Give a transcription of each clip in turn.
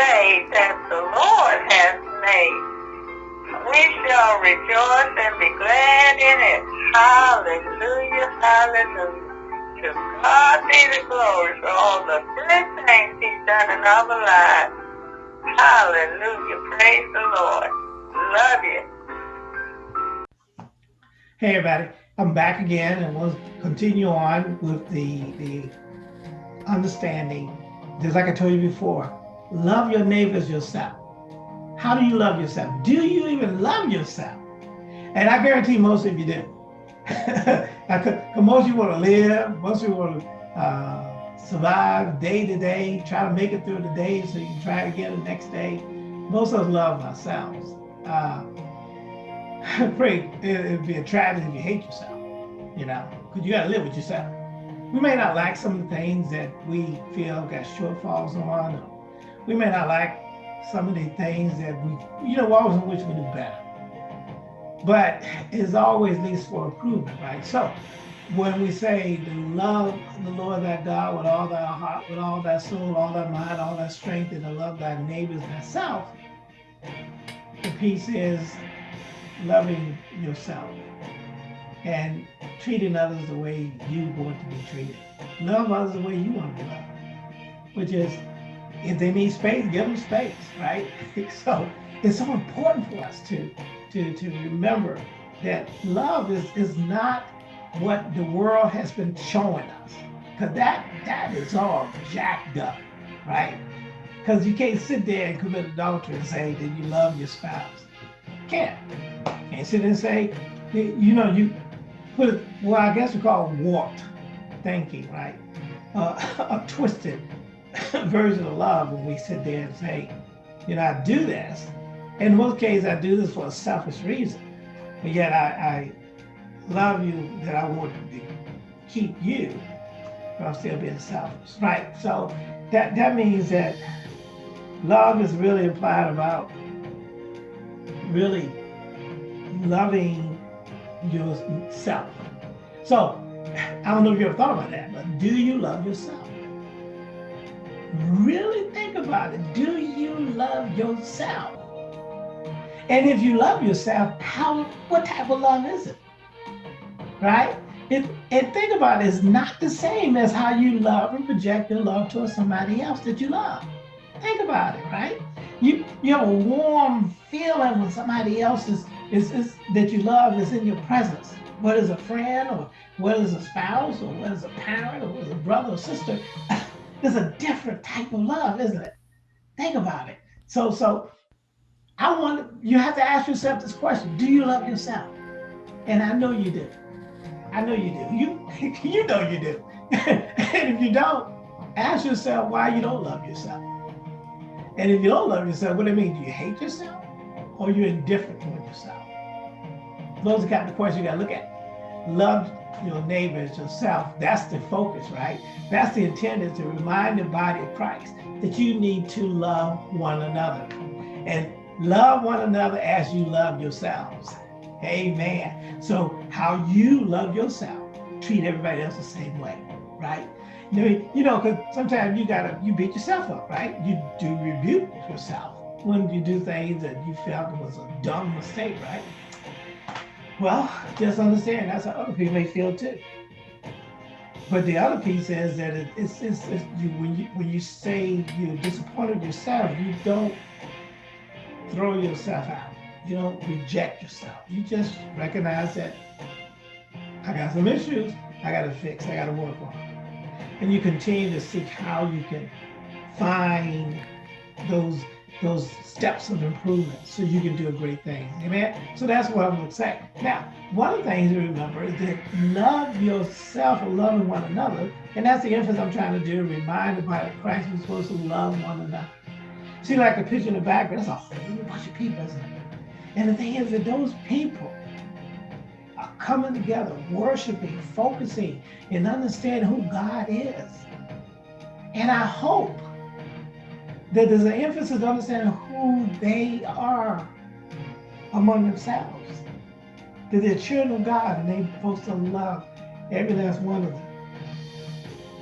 day that the Lord has made. We shall rejoice and be glad in it. Hallelujah, hallelujah. To God be the glory for all the good things he's done in our lives. Hallelujah, praise the Lord. Love you. Hey everybody, I'm back again and we'll continue on with the, the understanding, just like I told you before, love your neighbors yourself. How do you love yourself? Do you even love yourself? And I guarantee most of you do. Because most of you want to live, most of you want to uh, survive day to day, try to make it through the day so you can try again the next day. Most of us love ourselves. Uh, pray it'd be a tragedy if you hate yourself, you know, because you got to live with yourself. We may not like some of the things that we feel got shortfalls on. We may not like some of the things that we, you know, we always wish we do better. But it's always leads for improvement, right? So when we say to love the Lord thy God with all thy heart, with all thy soul, all thy mind, all thy strength, and to love thy neighbors thyself, the piece is loving yourself and treating others the way you want to be treated. Love others the way you want to be loved, which is if they need space, give them space, right? so it's so important for us to to to remember that love is is not what the world has been showing us, because that that is all jacked up, right? Because you can't sit there and commit adultery and say that you love your spouse. Can't. Can't sit and say, you know, you put it, well, I guess we call it warped thinking, right? Uh, a twisted version of love when we sit there and say, you know, I do this. In most cases, I do this for a selfish reason, but yet I, I love you that I want to keep you, but I'm still being selfish, right? So that, that means that love is really implied about really loving yourself. So I don't know if you ever thought about that, but do you love yourself? Really think about it. Do you love yourself? And if you love yourself, how what type of love is it? Right? And think about it, it's not the same as how you love and project your love towards somebody else that you love. Think about it, right? You you have a warm feeling when somebody else is, is, is that you love is in your presence. Whether it's a friend or whether it's a spouse or whether it's a parent or whether it's a brother or sister, there's a different type of love, isn't it? Think about it. So so I want you have to ask yourself this question: Do you love yourself? And I know you do. I know you do. You you know you do. and if you don't, ask yourself why you don't love yourself. And if you don't love yourself, what do you mean? Do you hate yourself? Or are you indifferent toward yourself? Those are kind of the questions you gotta look at. Love your neighbor as yourself. That's the focus, right? That's the intent is to remind the body of Christ that you need to love one another. And love one another as you love yourselves. Amen. So how you love yourself, treat everybody else the same way, right? You know, because sometimes you gotta you beat yourself up, right? You do rebuke yourself when you do things that you felt was a dumb mistake, right? Well, just understand that's how other people may feel too. But the other piece is that it, it's, it's, it's you, when you when you say you're disappointed yourself, you don't throw yourself out. You don't reject yourself. You just recognize that I got some issues I got to fix. I got to work on. And you continue to seek how you can find those those steps of improvement so you can do a great thing. Amen. So that's what I'm going to say. Now, one of the things to remember is that love yourself and loving one another. And that's the emphasis I'm trying to do, remind the body of Christ we're supposed to love one another. See, like the picture in the back, that's a whole bunch of people, isn't it? And the thing is that those people are coming together, worshiping, focusing, and understanding who God is. And I hope that there's an emphasis on understanding who they are among themselves. That they're children of God and they're supposed to love every last one of them.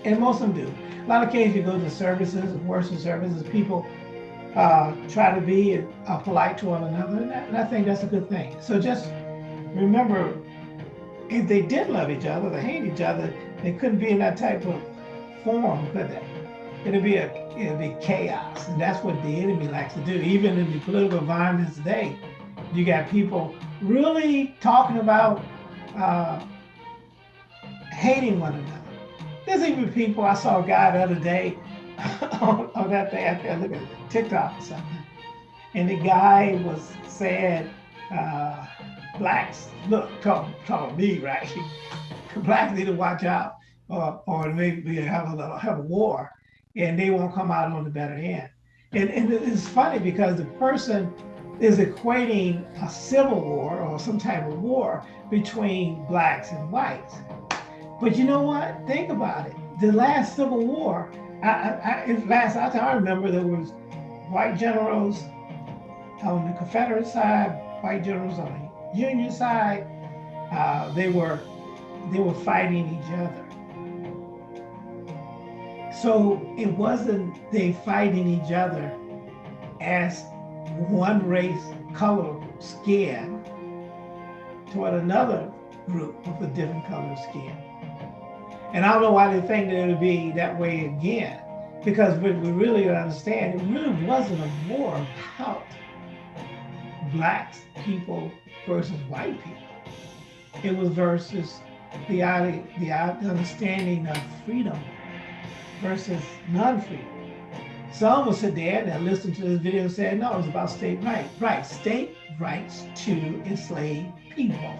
And most of them do. A lot of cases you go to services, worship services, people uh, try to be uh, polite to one another, and, and I think that's a good thing. So just remember, if they did love each other, they hate each other, they couldn't be in that type of form, could they? It'd be a it'd be chaos, and that's what the enemy likes to do. Even in the political environment today, you got people really talking about uh, hating one another. There's even people I saw a guy the other day on, on that thing. I look at TikTok or something, and the guy was saying, uh, "Blacks, look, talk, talk me, right? Blacks need to watch out, or or maybe have a have a war, and they won't come out on the better end." And, and it's funny because the person is equating a civil war or some type of war between blacks and whites. But you know what? Think about it. The last Civil War, I, I, last I remember, there was white generals on the Confederate side, white generals on the Union side. Uh, they were they were fighting each other. So it wasn't they fighting each other as one race, color, skin toward another group with a different color skin. And I don't know why they think that it would be that way again, because we, we really understand it really wasn't a war about black people versus white people. It was versus the, the understanding of freedom versus non-freedom. Some will sit there and listen to this video and say, no, it's about state rights. Right, state rights to enslave people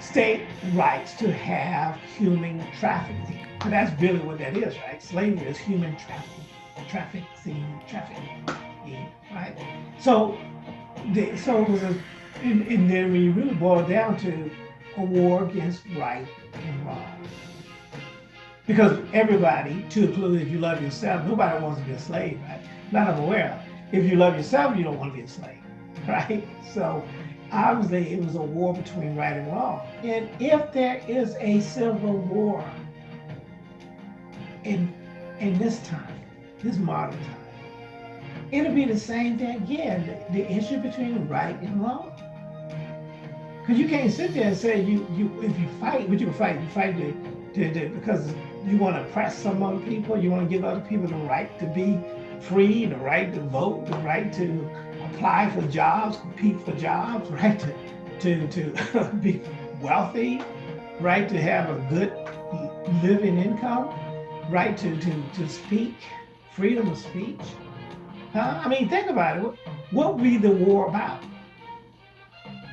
state rights to have human trafficking. And that's really what that is, right? Slavery is human trafficking, trafficking, trafficking, right? So, the, so it was a, and, then you really boil it down to a war against right and wrong. Because everybody, to include if you love yourself, nobody wants to be a slave, right? Not I'm aware. If you love yourself, you don't want to be a slave, right? So obviously it was a war between right and wrong. And if there is a civil war in in this time, this modern time, it'll be the same thing again, the, the issue between right and wrong. Because you can't sit there and say you you if you fight, but you fight, you fight to, to, to, because you want to oppress some other people, you want to give other people the right to be free, the right to vote, the right to apply for jobs, compete for jobs, right? To, to, to be wealthy, right? To have a good living income, right? To, to, to speak, freedom of speech. I mean, think about it. What would be the war about?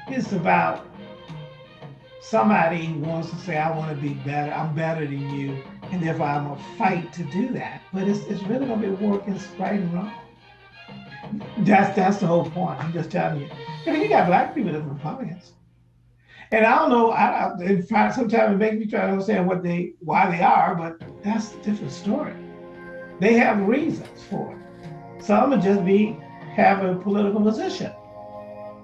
It's about somebody wants to say, I want to be better, I'm better than you, and therefore I'm going to fight to do that. But it's, it's really going to be against right and wrong. That's that's the whole point. I'm just telling you. I mean, you got black people that are Republicans, and I don't know. I, I sometimes it makes me try to understand what they why they are, but that's a different story. They have reasons for it. Some would just be have a political position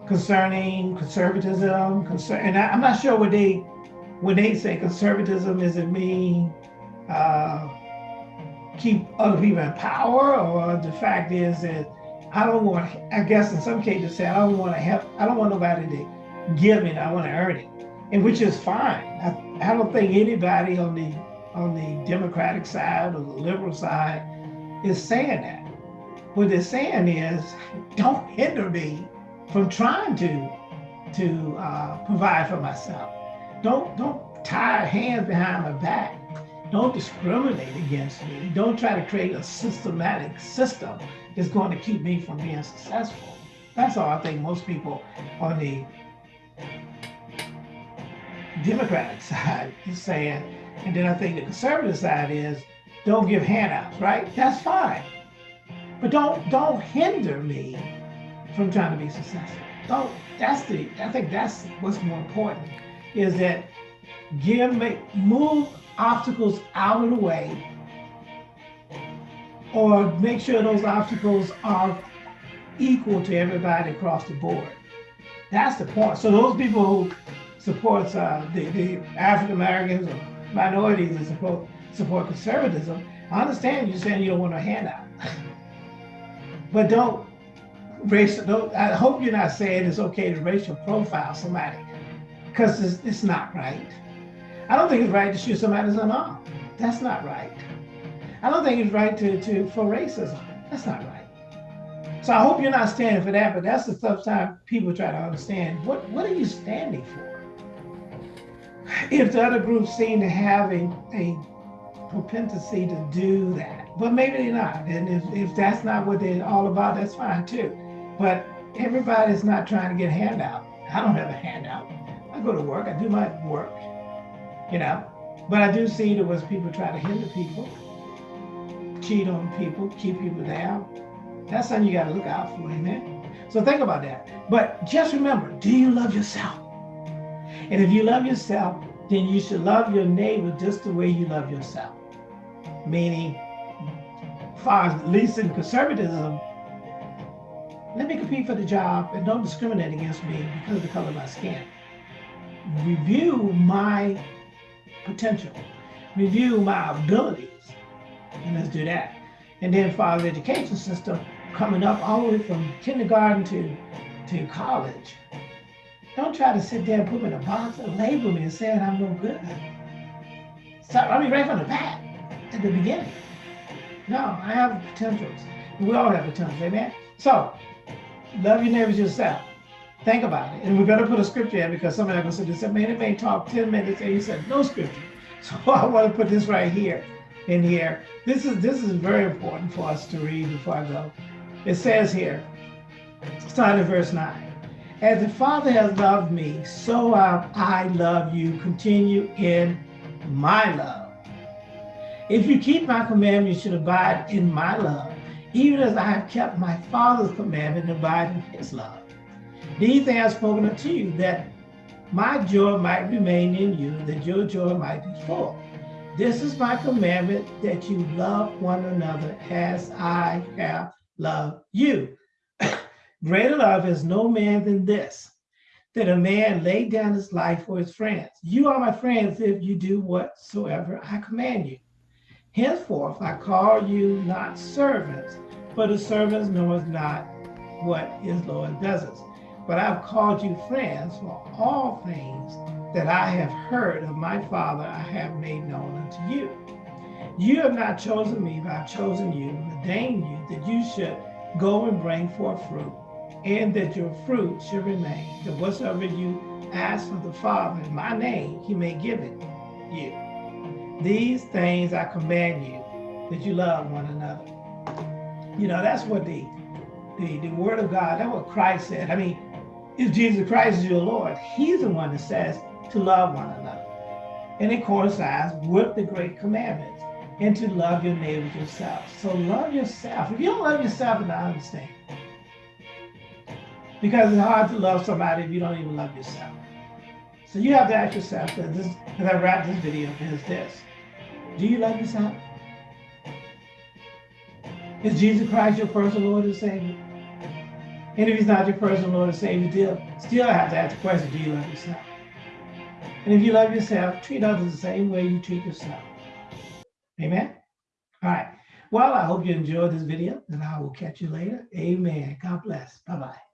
concerning conservatism. Concern, and I, am not sure what they when they say conservatism, does it mean uh, keep other people in power, or the fact is that I don't want, I guess in some cases say, I don't want to have, I don't want nobody to give me, I want to earn it. And which is fine. I, I don't think anybody on the on the Democratic side or the liberal side is saying that. What they're saying is, don't hinder me from trying to to uh, provide for myself. Don't don't tie hands behind my back. Don't discriminate against me. Don't try to create a systematic system that's going to keep me from being successful. That's all I think most people on the Democratic side is saying. And then I think the conservative side is don't give handouts, right? That's fine. But don't don't hinder me from trying to be successful. Don't that's the I think that's what's more important is that give me move obstacles out of the way or make sure those obstacles are equal to everybody across the board. That's the point. So those people who support uh, the, the African Americans or minorities that support support conservatism, I understand you're saying you don't want a handout. But don't racial, I hope you're not saying it's okay to racial profile somebody because it's, it's not right. I don't think it's right to shoot somebody's unarmed. That's not right. I don't think it's right to, to for racism. That's not right. So I hope you're not standing for that, but that's the tough time people try to understand. What, what are you standing for? If the other groups seem to have a, a propensity to do that, but maybe they're not. And if, if that's not what they're all about, that's fine too. But everybody's not trying to get a handout. I don't have a handout. I go to work, I do my work, you know. But I do see there was people try to hinder people, cheat on people, keep people down. That's something you got to look out for, amen. So think about that. But just remember, do you love yourself? And if you love yourself, then you should love your neighbor just the way you love yourself. Meaning, far as least in conservatism, let me compete for the job and don't discriminate against me because of the color of my skin. Review my potential, review my abilities, and let's do that. And then for our education system, coming up all the way from kindergarten to, to college, don't try to sit there and put me in a box and label me and say I'm no good. Start, I mean, right from the back, at the beginning. No, I have potentials. We all have potentials, amen? So, love your neighbors yourself. Think about it. And we're going to put a scripture in because somebody going to say, man, it may talk 10 minutes and you said no scripture. So I want to put this right here in here. This is this is very important for us to read before I go. It says here, starting verse 9. As the Father has loved me, so have I love you. Continue in my love. If you keep my commandments, you should abide in my love, even as I have kept my Father's commandment and abide in his love. These things I have spoken unto you, that my joy might remain in you, that your joy might be full. This is my commandment, that you love one another as I have loved you. Greater love is no man than this, that a man lay down his life for his friends. You are my friends if you do whatsoever I command you. Henceforth I call you not servants, for the servants knoweth not what his Lord does but I've called you friends, for all things that I have heard of my Father I have made known unto you. You have not chosen me, but I've chosen you and ordained you that you should go and bring forth fruit, and that your fruit should remain, that whatsoever you ask of the Father in my name, he may give it you. These things I command you, that you love one another. You know, that's what the, the, the word of God, that's what Christ said. I mean, if Jesus Christ is your Lord, he's the one that says to love one another. And it coincides with the great commandments and to love your neighbors yourself. So love yourself. If you don't love yourself, then I understand. Because it's hard to love somebody if you don't even love yourself. So you have to ask yourself, as I wrap this video, is this. Do you love yourself? Is Jesus Christ your personal Lord and Savior? And if he's not your personal Lord and Savior, still, still have to ask the question, do you love yourself? And if you love yourself, treat others the same way you treat yourself. Amen? All right. Well, I hope you enjoyed this video, and I will catch you later. Amen. God bless. Bye-bye.